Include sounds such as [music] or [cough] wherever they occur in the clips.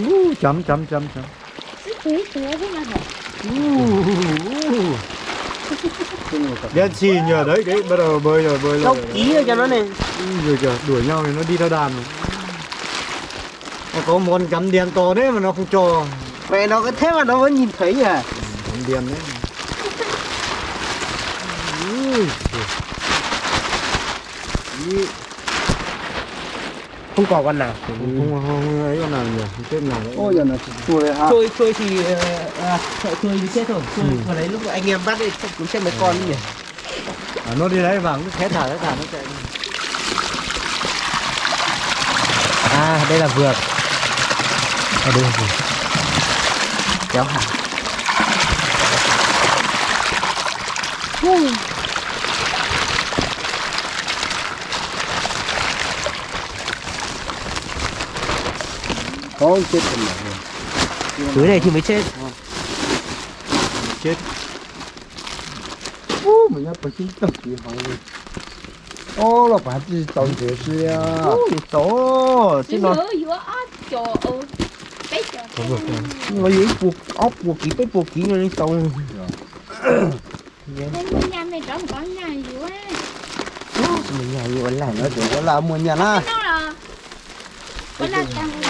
uh, chấm chấm chấm chấm Thế thế thế mà hả? đen xì nhờ đấy đấy bắt đầu bơi rồi bơi rồi. Ký rồi cho nó này. Ui, rồi kìa đuổi nhau thì nó đi theo đàn rồi. Nó có món cắm đen to đấy mà nó không cho. Mẹ nó cái thế mà nó vẫn nhìn thấy à. Cắm đen đấy. Ui, giời. Không có con nào. Không không không ấy con nào nhỉ? Không chết nào đấy. Ôi giờ nó chui ha. Trôi trôi thì ờ, à, sợ trôi thì chết rồi. Trôi Ừ. vào đấy lúc anh em bắt chắc cũng chết mấy con nhỉ? À, nó đi đấy vào nó khé thả khé thả nó chạy À đây là vượt à đây rồi Kéo hả có chết còn lại dưới này thì mới chết. Ờ. Chết. Ô mình đã bật cái tàu gì vậy ô là bạn đi tàu gì vậy à ô tổ xin có trời ơi nó dưới buộc ốc buộc kỹ cái buộc kỹ lên tàu. Dạ. Dạ. Mình nhà vừa làm có được là mua nhà na. Nó là, nó là tăng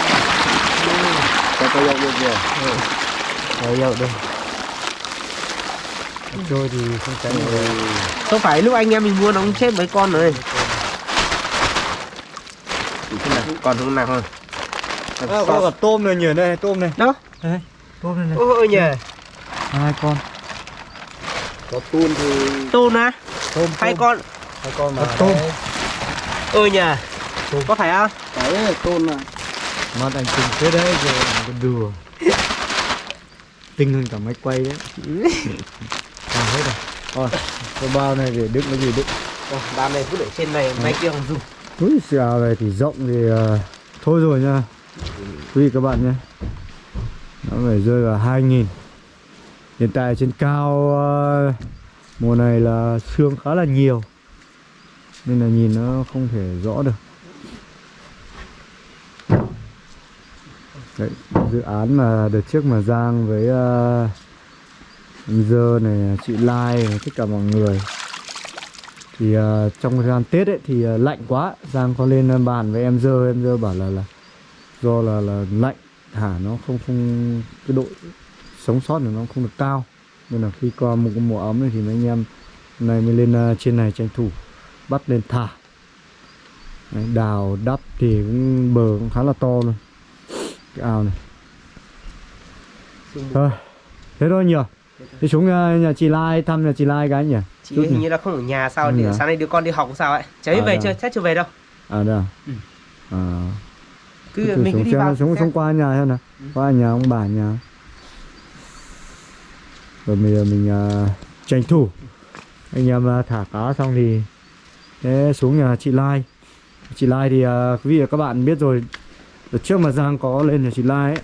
cây dậu được nhiều cây dậu được trôi thì không tránh rồi không phải lúc anh em mình mua nó cũng chết mấy con rồi? Còn không nào hơn à, có cả tôm này nhỉ đây tôm này. Đó. Đây, tôm này, này. ôi nhỉ. Hai con. Có tôm thì tôm á? Tôm, hai con. Hai con mà tôm. ơi nhỉ. Tôm. có phải không? Phải tôm này mà anh tinh thế đấy rồi còn đùa. Tinh hơn cả máy quay đấy. [laughs] À, hết rồi. Rồi cái bao này để đựng cái gì đựng Ba này cứ để trên này, máy kia không dùng Úi xào này thì rộng thì ờ, thôi rồi nha. Quý vị các bạn nhé. Nó phải rơi vào 2.000 hiện tại trên cao ờ, mùa này là sương khá là nhiều. Nên là nhìn nó không thể rõ được Đấy, dự án mà đợt trước mà Giang với uh, anh Dơ này, chị Lai này, tất cả mọi người. Thì uh, trong thời gian Tết ấy thì uh, lạnh quá. Giang có lên bàn với em Dơ em Dơ bảo là là do là là lạnh. Thả nó không không cái độ sống sót của nó không được cao. Nên là khi qua một cái mùa ấm này thì mấy anh em này mới lên uh, trên này tranh thủ bắt lên thả. Đấy, đào đắp thì cũng bờ cũng khá là to luôn cái ao này. Thôi thế thôi nhỉ thế xuống ờ, nhà chị Lai thăm nhà chị Lai cái nhỉ. Chị Chút hình nhỉ? như là không ở nhà sao thì nhỉ? sáng nay đứa con đi học sao ấy. Cháy À, về dạ. chưa? Chắc chưa về đâu. À đây à, Ừ. à. Cứ thử mình cứ đi vào. xuống xuống qua nhà xem nào. Qua nhà ông bà nhà. Rồi bây giờ mình à, tranh thủ. Anh em à, thả cá xong thì thế xuống nhà chị Lai. Chị Lai thì à, quý vị và các bạn biết rồi đợt trước mà Giang có lên nhà chị Lai ấy,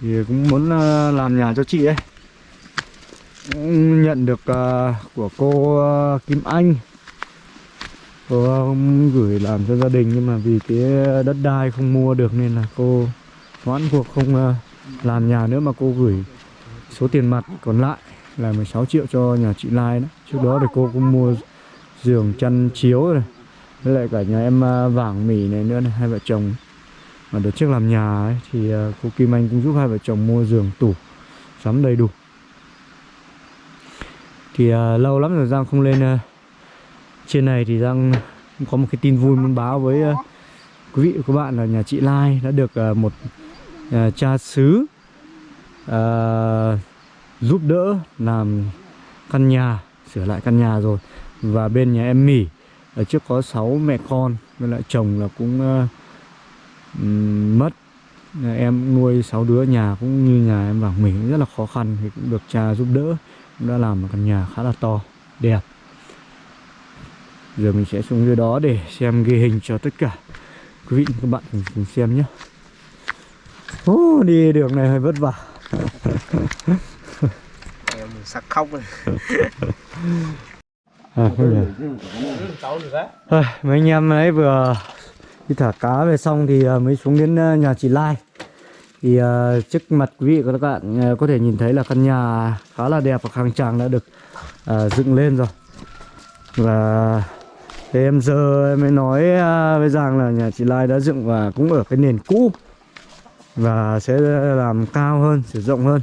thì cũng muốn ờ, làm nhà cho chị ấy cũng nhận được ờ, của cô ờ, Kim Anh cô không gửi làm cho gia đình, nhưng mà vì cái đất đai không mua được nên là cô hoãn cuộc không làm nhà nữa mà cô gửi số tiền mặt còn lại là 16 triệu cho nhà chị Lai đó. Trước đó thì cô cũng mua giường chăn chiếu rồi với lại cả nhà em à, vàng mỉ này nữa này, hai vợ chồng. Mà đợt trước làm nhà ấy, thì à, cô Kim Anh cũng giúp hai vợ chồng mua giường tủ sắm đầy đủ. Thì uh, lâu lắm rồi Giang không lên uh, trên này thì Giang cũng có một cái tin vui muốn báo với uh, quý vị và các bạn là nhà chị Lai đã được uh, một uh, cha xứ uh, giúp đỡ làm căn nhà sửa lại căn nhà rồi. Và bên nhà em Mỉ ở trước có 6 mẹ con với lại chồng là cũng ừm, mất. Em nuôi 6 đứa nhà cũng như nhà em vàng mình cũng rất là khó khăn thì cũng được cha giúp đỡ cũng đã làm một căn nhà khá là to đẹp. Giờ mình sẽ xuống dưới đó để xem ghi hình cho tất cả quý vị và các bạn cùng, cùng xem nhé. Ô, đi đường này hơi vất vả. Em sắc khóc rồi [laughs] à, không nhỉ? Mấy anh em ấy vừa đi thả cá về xong thì à, mới xuống đến à, nhà chị Lai Thì à, trước mặt quý vị và các bạn có thể nhìn thấy là căn nhà khá là đẹp và khang trang đã được dựng lên rồi. Và thế em giờ em mới nói với Giang là nhà chị Lai đã dựng và cũng ở cái nền cũ và sẽ làm cao hơn, sử rộng hơn.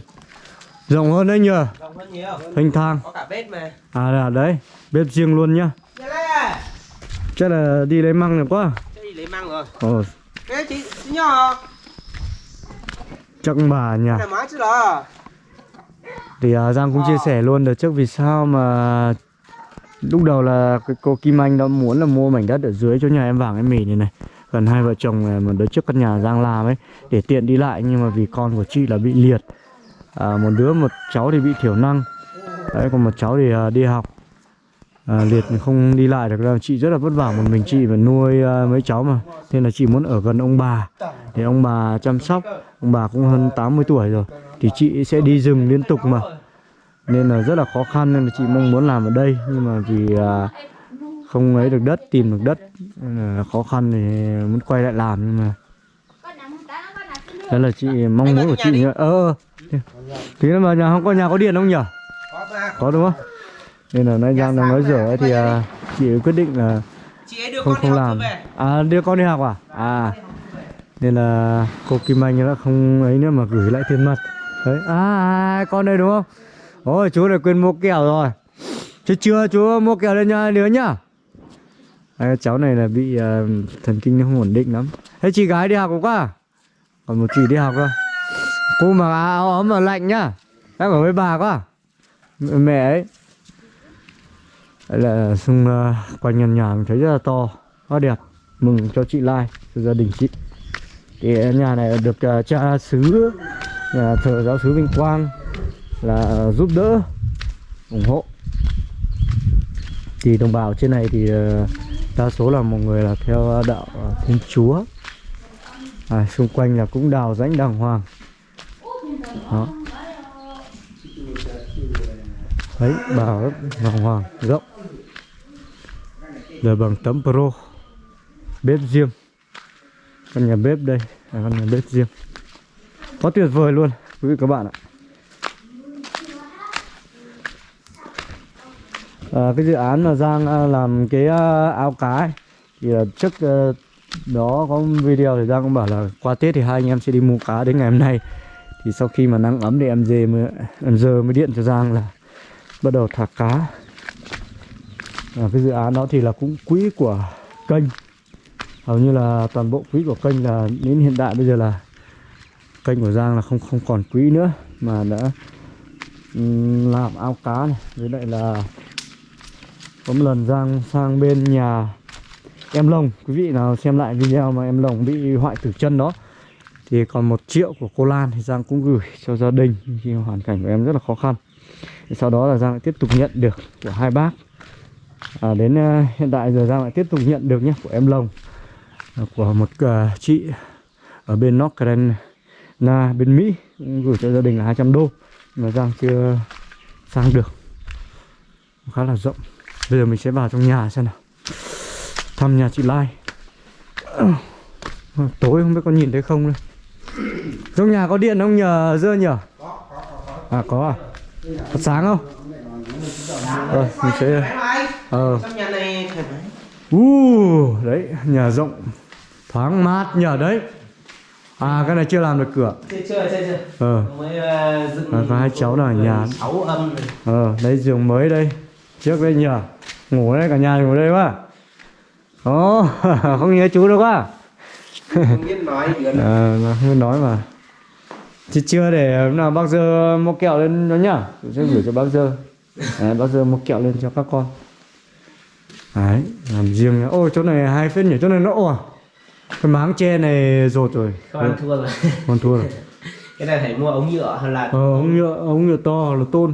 Rộng hơn đấy nhờ, Rộng hơn nhiều. thanh thang. Có cả bếp mà. À là đấy, bếp riêng luôn nhá. Đây à. Chắc là đi lấy măng được quá. Cái gì lấy măng rồi. Ồ, Cái chị chị nhỏ. chắc bà đó. Thì à, Giang cũng chia sẻ luôn đợt trước vì sao mà lúc đầu là cái cô Kim Anh đã muốn là mua mảnh đất ở dưới chỗ nhà em vàng em mì này này gần hai vợ chồng mà đợt trước căn nhà Giang làm ấy để tiện đi lại nhưng mà vì con của chị là bị liệt à, một đứa một cháu thì bị thiểu năng. Đấy còn một cháu thì à, đi học. À, liệt không đi lại được đâu. Chị rất là vất vả một mình chị phải nuôi à, mấy cháu mà. Nên là chị muốn ở gần ông bà. Để ông bà chăm sóc. Ông bà cũng hơn 80 tuổi rồi. Thì chị sẽ đi rừng liên tục mà. Nên là rất là khó khăn nên là chị mong muốn làm ở đây. Nhưng mà vì à, không lấy được đất tìm được đất nên là khó khăn thì muốn quay lại làm nhưng mà. Đó là chị mong muốn của chị nhá. Ờ tí nữa mà nhà không có nhà có điện không nhỉ? Có đúng không? Nên là nay giang đang nói dở thì à, chị quyết định là Chị ấy đưa không không làm. à đưa con đi học à? À. nên là cô Kim Anh đã không ấy nữa mà gửi lại tiền mặt. Đấy à, à con đây đúng không? Ôi chú này quên mua kẹo rồi. Chứ chưa chú mua kẹo lên nha đứa nhá. Đấy, cháu này là bị à, thần kinh nó không ổn định lắm. Thế chị gái đi học không quá còn một chị đi học thôi cô mặc áo ấm mà lạnh nhá. Đang ở với bà quá. Mẹ ấy. Đấy là xung uh, quanh nhà nhà mình thấy rất là to quá đẹp. Mừng cho chị Lai cho gia đình chị. Thì nhà này được uh, cha xứ nhà thờ giáo sứ Vinh Quang là uh, giúp đỡ ủng hộ. Thì đồng bào trên này thì uh, đa số là một người là theo đạo uh, Thiên Chúa. À, xung quanh là cũng đào rãnh đàng hoàng đó. Đấy bảo lắm hoàng hoàng rộng rồi bằng tấm pro bếp riêng. Căn nhà bếp đây là căn nhà bếp riêng. Quá tuyệt vời luôn quý vị các bạn ạ. À, cái dự án mà Giang à, làm cái à, ao áo cá ấy, thì trước à, đó có video thì Giang cũng bảo là qua Tết thì hai anh em sẽ đi mua cá đến ngày hôm nay thì sau khi mà nắng ấm thì em dê mới em giờ mới điện cho Giang là bắt đầu thả cá. À, cái dự án đó thì là cũng quỹ của kênh. Hầu như là toàn bộ quỹ của kênh là đến hiện tại bây giờ là kênh của Giang là không không còn quỹ nữa mà đã làm ao cá này. Với lại là có một lần Giang sang bên nhà em Lồng. Quý vị nào xem lại video mà em Lồng bị hoại tử chân đó thì còn một triệu của cô Lan thì Giang cũng gửi cho gia đình khi hoàn cảnh của em rất là khó khăn. Thì sau đó là Giang lại tiếp tục nhận được của hai bác. À, đến uh, hiện tại giờ Giang lại tiếp tục nhận được nhé của em Lồng à, của một uh, chị ở bên North Carolina bên Mỹ cũng gửi cho gia đình là 200 đô mà Giang chưa sang được. Khá là rộng. Bây giờ mình sẽ vào trong nhà xem nào. Thăm nhà chị Lai. [coughs] Tối không biết có nhìn thấy không đây trong nhà có điện không? Nhờ dơ nhờ. À có à. Có sáng không? Rồi mình sẽ ờ. Trong nhà này thoải mái. uh, đấy nhà rộng. Thoáng mát nhờ đấy. À cái này chưa làm được cửa. Chưa chưa chưa chưa. ờ. Mới ờ, dựng À, có hai cháu ở nhà. Sáu âm này. ờ đây giường mới đây. Trước đây nhờ. Ngủ đây cả nhà ngủ đây quá. Ồ [laughs] không nhớ chú đâu quá nói gì nữa. à, mà không biết nói mà. Chứ chưa để hôm nào bác dơ mua kẹo lên nó nhá. Tôi sẽ gửi cho bác dơ. Đấy, bác dơ mua kẹo lên cho các con. Đấy làm riêng nhá. Ôi chỗ này hai phết nhỉ? Chỗ này nó ồ cái máng tre này rột rồi. Không ăn thua rồi. con thua rồi. [laughs] Cái này phải mua ống nhựa hay là ờ ống nhựa ống nhựa to là tôn.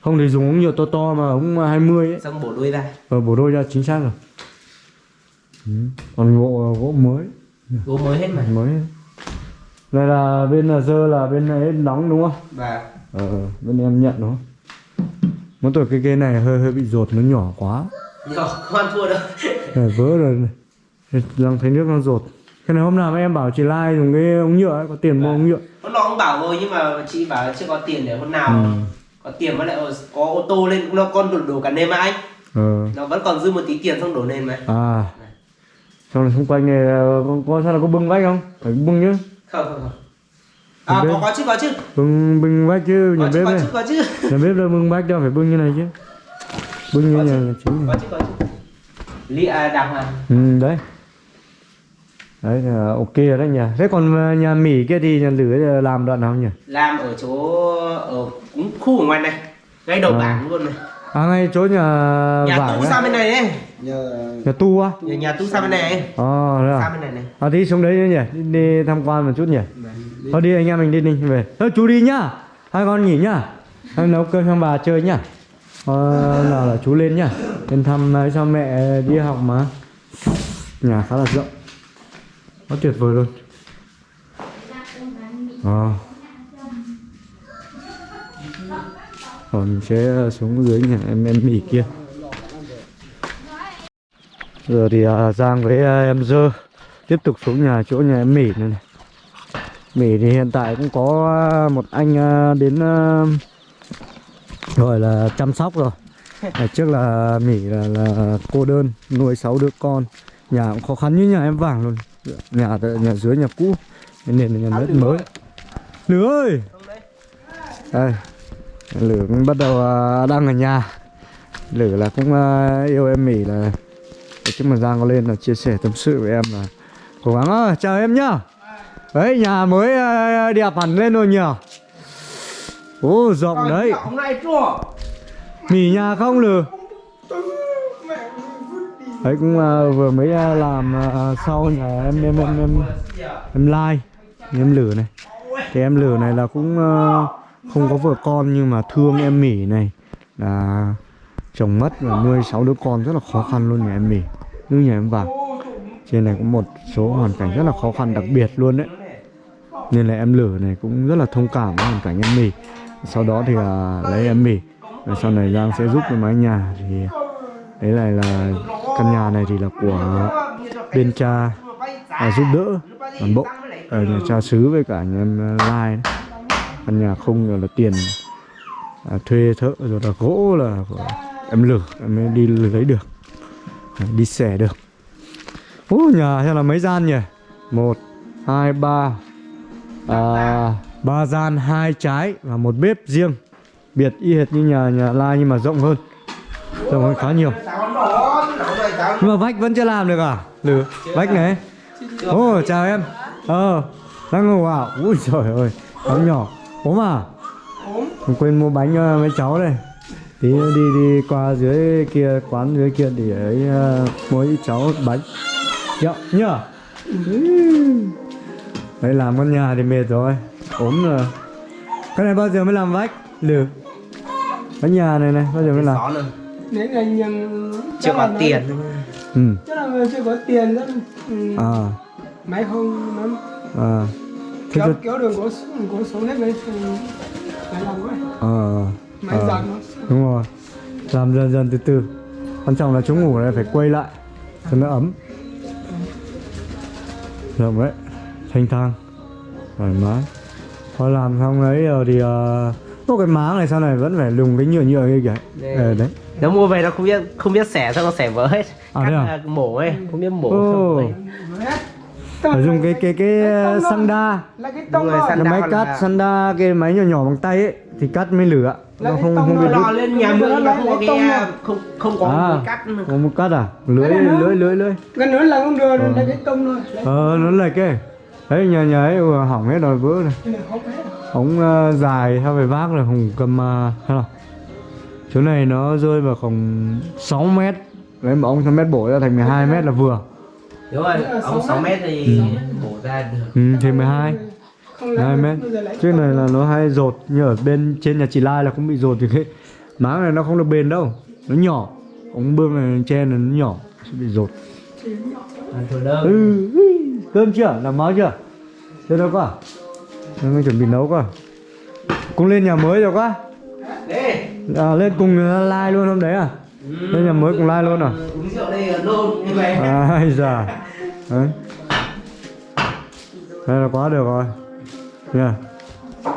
Không thì dùng ống nhựa to to mà ống 20 ấy. Xong bổ đuôi ra. ờ bổ đôi ra chính xác rồi. Ừ. còn gỗ gỗ mới Gỗ mới hết mà. mới này là bên là dơ là bên ấy đóng đúng không? Và ờ bên em nhận đúng không? Mỗi tội cái cây này hơi hơi bị rột nó nhỏ quá. Nhỏ không ăn thua đâu. này, vỡ rồi. Này đang thấy nước nó rột cái này hôm nào em bảo chị Lai dùng cái ống nhựa ấy, có tiền mua ống nhựa? Hôm nọ ông bảo rồi nhưng mà chị bảo chưa có tiền để hôm nào. Ừ. có tiền với lại có ô tô lên nó con đổ, đổ cả mà anh. Ờ. Nó vẫn còn dư một tí tiền xong đổ nền mà. À xong rồi xung quanh này ờ, có, có sao là có bưng vách không? Phải bưng chứ không không không. À có có chứ có chứ. Bưng bưng vách chứ nhà có chứ bếp có này chứ có chứ. [laughs] Nhà bếp đâu bưng vách đâu phải bưng như này chứ. Bưng như Có nhà chứ. nhà chính có chứ có chứ. À đằng à ừ đấy. Đấy là ok rồi đấy nhỉ. Thế còn ờ, nhà mỉ kia thì nhà lửa làm đoạn nào nhỉ? Làm ở chỗ ở cũng khu ở ngoài này ngay đầu À. bản luôn này. À ngay chỗ nhà, nhà vải tu sang bên này ấy nhờ nhà tu á nhà, nhà tu sang bên này ờ à sang bên này này À đi xuống đấy nhỉ, đi, đi tham quan một chút nhỉ. Thôi đi anh em mình đi đi về. Thôi chú đi nhá. Hai con nghỉ nhá. Em nấu cơm cho bà chơi nhá. Ờ, nào là chú lên nhá. Lên thăm ấy, cho mẹ đi học mà. Nhà khá là rộng. Nó tuyệt vời luôn. Ờ. Rồi mình sẽ xuống dưới nhà em em mỉ kia. Giờ thì à, Giang với à, em Dơ tiếp tục xuống nhà chỗ nhà em Mỉ này, này. Mỉ thì hiện tại cũng có à, một anh à, đến à, gọi là chăm sóc rồi. [laughs] Ngày trước là Mỉ là, là cô đơn nuôi 6 đứa con. Nhà cũng khó khăn như nhà em Vàng luôn. Nhà nhà dưới nhà cũ nên là nhà đất mới. Lửa ơi. Đây. Lửa cũng bắt đầu à, đang ở nhà. Lửa là cũng à, yêu em Mỉ là chứ mà Giang có lên là chia sẻ tâm sự với em là cố gắng ơi chào em nhá. Đấy nhà mới ờ, đẹp hẳn lên rồi nhỉ? Ô rộng đấy. nghỉ nhà không lừ? Đấy cũng ờ, vừa mới ờ, làm ờ, sau nhà em em em em em like em lử này. Thì em lử này là cũng ờ, không có vợ con nhưng mà thương em mỉ này. Là chồng mất và nuôi sáu đứa con rất là khó khăn luôn nhà em mỉ như nhà em vào. trên này có một số hoàn cảnh rất là khó khăn đặc biệt luôn đấy nên là em lử này cũng rất là thông cảm với hoàn cảnh em mì. sau đó thì à, lấy em mì, và sau này Giang sẽ giúp cái mái nhà thì đấy này là căn nhà này thì là của bên cha à, giúp đỡ toàn bộ ở nhà cha xứ với cả nhà em à, lai đấy. căn nhà không rồi là tiền à, thuê thợ rồi là gỗ là của em lử em mới đi lấy được đi xẻ được. Ú, nhà xem là mấy gian nhỉ? Một hai ba. À, ba gian hai trái và một bếp riêng. Biệt y hệt như nhà nhà lai nhưng mà rộng hơn. Rộng hơn khá nhiều. Nhưng mà vách vẫn chưa làm được à? Lử vách này. Ô chào em. Ờ đang ngủ à? Ui trời ơi cháu nhỏ. Ốm à? Quên mua bánh cho mấy cháu đây tí nữa đi đi qua dưới kia quán dưới kia để ấy uh, ít cháu bánh. Dạ, nhá Đấy làm con nhà thì mệt rồi. Ốm rồi. Cái này bao giờ mới làm vách? Lử. Cái nhà này này bao giờ mới làm? nếu là nhân chưa có tiền. Ừ chắc là chưa có tiền đó ừ, à máy không nó à. Thế kéo cho kéo đường có có xuống hết đấy phải làm quá. Ờ máy ờ, giặt nó. đúng rồi. Làm dần dần từ từ. Quan trọng là chúng ngủ này phải quay lại cho nó ấm. Rộng đấy thanh thang thoải mái. Thôi làm xong đấy rồi thì uh, có cái máng này sau này vẫn phải lùng cái nhựa nhựa kia kìa. Đây. ờ, đấy. nó mua về nó không biết không biết xẻ sao nó xẻ vỡ hết. À, Cắt à? mổ ấy không biết mổ Ồ. không phải dùng cái cái cái uh, xăng đa là cái tông rồi, máy cắt là- xăng đa cái máy nhỏ nhỏ bằng tay ấy thì cắt mới lửa. Là nó không không bị nó đứt lò lên nhà mượn mà không có cái à, không không có À. cắt có một cắt à? Lưới nó- lưới lưới lưới. Cái nữa là không được Ờ. là cái tông thôi. Lấy ờ nó lệch cái đấy nhà nhà ấy hỏng hết rồi vỡ này không ống ờ, dài theo về vác là không cầm uh, hay là chỗ này nó rơi vào khoảng 6 mét. Đấy mà ông 6 mét bổ ra thành 12 mét là vừa đúng rồi sáu 6 mét. thì bổ ra được. Ừ, thì 12 không lấy 2 mét. trước này là nó hay rột như ở bên trên nhà chị Lai là cũng bị rột thì cái máng này nó không được bền đâu. Nó nhỏ. Ống bơm này trên là nó nhỏ sẽ bị rột. Ừ, ừ. cơm chưa? Làm máu chưa? Chưa đâu quá mình chuẩn bị nấu quá cũng lên nhà mới rồi quá. À, lên cùng lai luôn hôm đấy à lên nhà mới cùng lai luôn à? Uống rượu đây là nôn như vậy. À ai già [laughs] đấy. Đây là quá được rồi. Nha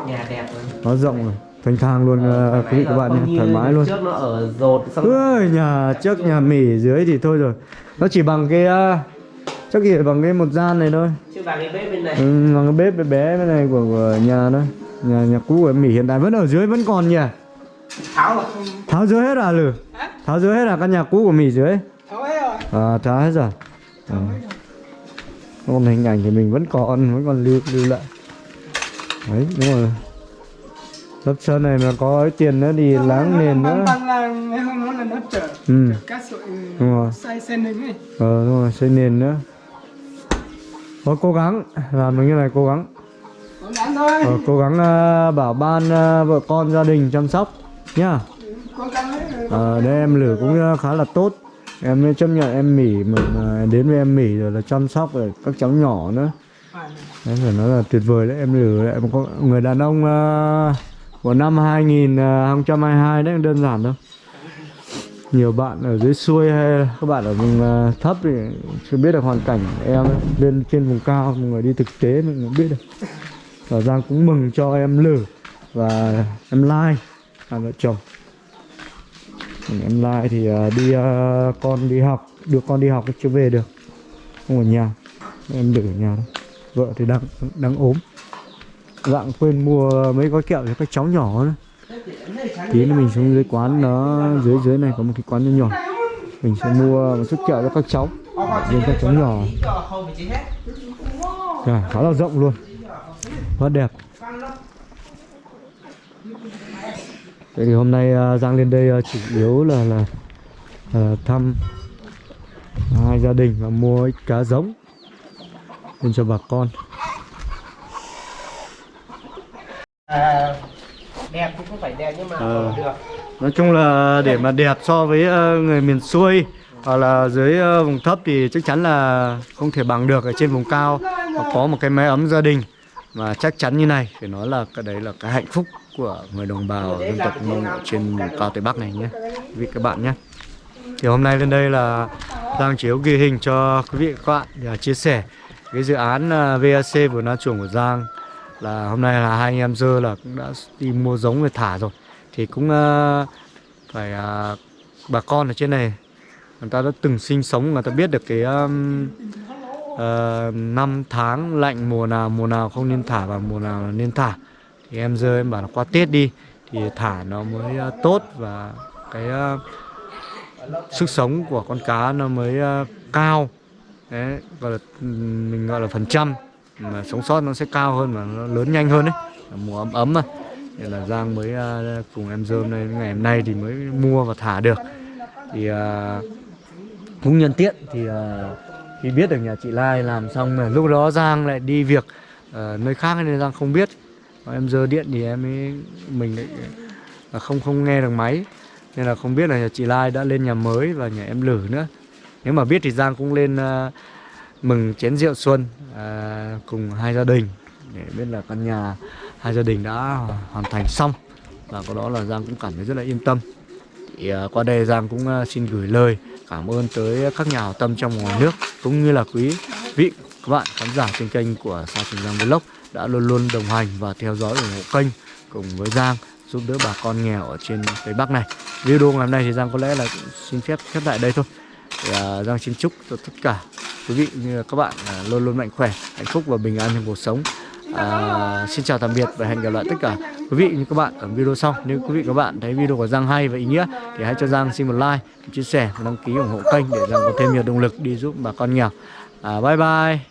nhà đẹp rồi. Nó rộng rồi. Thanh thang luôn ờ, quý vị các bạn nhé. thoải mái luôn. trước nó ở rột xong ơi nhà trước nhà mỉ dưới thì thôi rồi. Nó chỉ bằng cái ờ, chắc chỉ bằng cái một gian này thôi. Chứ bằng cái bếp bên này. Ừ, bằng cái bếp bé bé bên này của, của nhà đó nhà nhà cũ của mỉ hiện tại vẫn ở dưới vẫn còn nhỉ? Tháo rồi. Tháo dưới hết à lử tháo dưới hết à căn nhà cũ của mỉ dưới Tháo hết rồi. à tháo hết rồi. Ừ. còn hình ảnh thì mình vẫn còn vẫn còn lưu lưu lại. Đấy đúng rồi. Lớp sơn này mà có ấy tiền nữa thì láng nền nữa. Bằng là ngày hôm đó là nó chở ừ. cát sội Đúng rồi. sen lên ấy. ờ đúng rồi xây nền nữa. Thôi cố gắng. Làm được như này cố gắng. Cố gắng thôi. ờ, cố gắng ờ, bảo ban ờ, vợ con gia đình chăm sóc nhá Ờ, à, đây em lử cũng ờ, khá là tốt. Em mới chấp nhận em mỉ mà, mà đến với em mỉ rồi là chăm sóc rồi các cháu nhỏ nữa. Em phải nói là tuyệt vời đấy em lử lại có người đàn ông uh, của năm 2022 đấy đơn giản đâu nhiều bạn ở dưới xuôi hay các bạn ở vùng uh, thấp thì chưa biết được hoàn cảnh em lên trên vùng cao mọi người đi thực tế mình cũng biết được. Và Giang cũng mừng cho em lử và em Lai hai vợ chồng em Lai thì à, đi à, con đi học. Đưa con đi học chưa về được. Không ở nhà. Em để ở nhà thôi, vợ thì đang đang ốm. Dạng quên mua mấy gói kẹo cho các cháu nhỏ nữa tí nữa mình xuống dưới quán nó dưới dưới này có một cái quán nhỏ nhỏ. Mình sẽ mua một chút kẹo cho các cháu. Riêng các cháu nhỏ. Rồi khá là rộng luôn. Rất đẹp. Vậy thì hôm nay à, Giang lên đây à, chủ yếu là là à, thăm hai gia đình và mua ít cá giống lên cho bà con. À, đẹp thì không phải đẹp nhưng mà được. Nói chung là để mà đẹp so với người miền xuôi hoặc là dưới vùng thấp thì chắc chắn là không thể bằng được ở trên vùng cao. Có một cái mái ấm gia đình mà chắc chắn như này phải nói là cái đấy là cái hạnh phúc của người đồng bào dân tộc Mông trên cao Tây Bắc này nhé. quý vị các bạn nhé. Thì hôm nay lên đây là Giang chiếu ghi hình cho quý vị các bạn để chia sẻ cái dự án ờ, VAC vườn na chuồng của Giang. Là hôm nay là hai anh em dơ là cũng đã đi mua giống về thả rồi. Thì cũng ờ, phải ờ, bà con ở trên này người ta đã từng sinh sống người ta biết được cái um, ờ, năm tháng lạnh mùa nào mùa nào không nên thả và mùa nào nên thả thì em dơ em bảo là qua Tết đi. Thì thả nó mới ờ, tốt và cái ờ, sức sống của con cá nó mới ờ, cao. Đấy, gọi là mình gọi là phần trăm. Mà sống sót nó sẽ cao hơn và nó lớn nhanh hơn đấy mùa ấm ấm mà. Nên là Giang mới cùng em dơm này ngày hôm nay thì mới mua và thả được. Thì cũng nhân tiện thì khi biết được nhà chị Lai làm xong mà lúc đó Giang lại đi việc nơi khác nên Giang không biết. Còn em dơ điện thì em ấy mình lại không không nghe được máy. Nên là không biết là nhà chị Lai đã lên nhà mới và nhà em Lử nữa. Nếu mà biết thì Giang cũng lên uh, mừng chén rượu xuân ờ, cùng hai gia đình để biết là căn nhà hai gia đình đã hoàn thành xong. Và có đó là Giang cũng cảm thấy rất là yên tâm. Thì ờ, qua đây Giang cũng ờ, xin gửi lời cảm ơn tới các nhà hảo tâm trong ngoài nước cũng như là quý vị các bạn khán giả trên kênh của Sa Trường Giang Vlog đã luôn luôn đồng hành và theo dõi ủng hộ kênh cùng với Giang giúp đỡ bà con nghèo ở trên Tây Bắc này. Video ngày hôm nay thì Giang có lẽ là xin phép khép lại đây thôi. Thì, à, Giang xin chúc cho tất cả quý vị như các bạn à, luôn luôn mạnh khỏe, hạnh phúc và bình an trong cuộc sống. À, xin chào tạm biệt và hẹn gặp lại tất cả quý vị như các bạn ở video sau. Nếu quý vị các bạn thấy video của Giang hay và ý nghĩa thì hãy cho Giang xin một like, chia sẻ và đăng ký ủng hộ kênh để Giang có thêm nhiều động lực đi giúp bà con nghèo. À, bye bye.